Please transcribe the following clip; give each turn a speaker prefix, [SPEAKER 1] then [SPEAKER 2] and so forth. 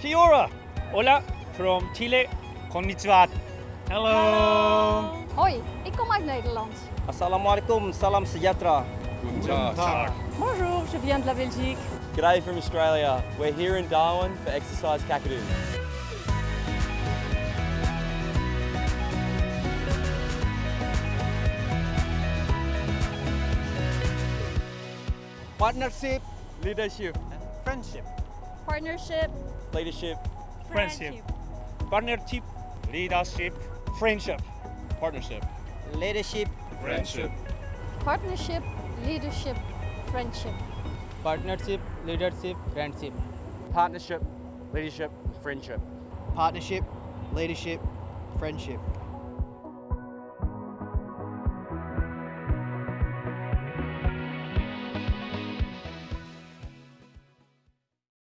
[SPEAKER 1] Kia ora. Hola from Chile. Konnichiwa. Hello.
[SPEAKER 2] Hoi, ik kom uit Nederland.
[SPEAKER 3] Assalamualaikum, salam sejahtera.
[SPEAKER 2] Bonjour, je viens de la Belgique.
[SPEAKER 3] G'day from Australia. We're here in Darwin for Exercise Kakadu. Partnership, leadership,
[SPEAKER 1] Friendship.
[SPEAKER 2] Partnership.
[SPEAKER 3] leadership,
[SPEAKER 1] Friendship. Partnership. Leadership. Friendship. Partnership.
[SPEAKER 3] leadership,
[SPEAKER 1] Friendship.
[SPEAKER 2] Partnership, leadership, friendship.
[SPEAKER 3] partnership, leadership, friendship. Partnership, leadership, friendship.
[SPEAKER 4] partnership, leadership, friendship.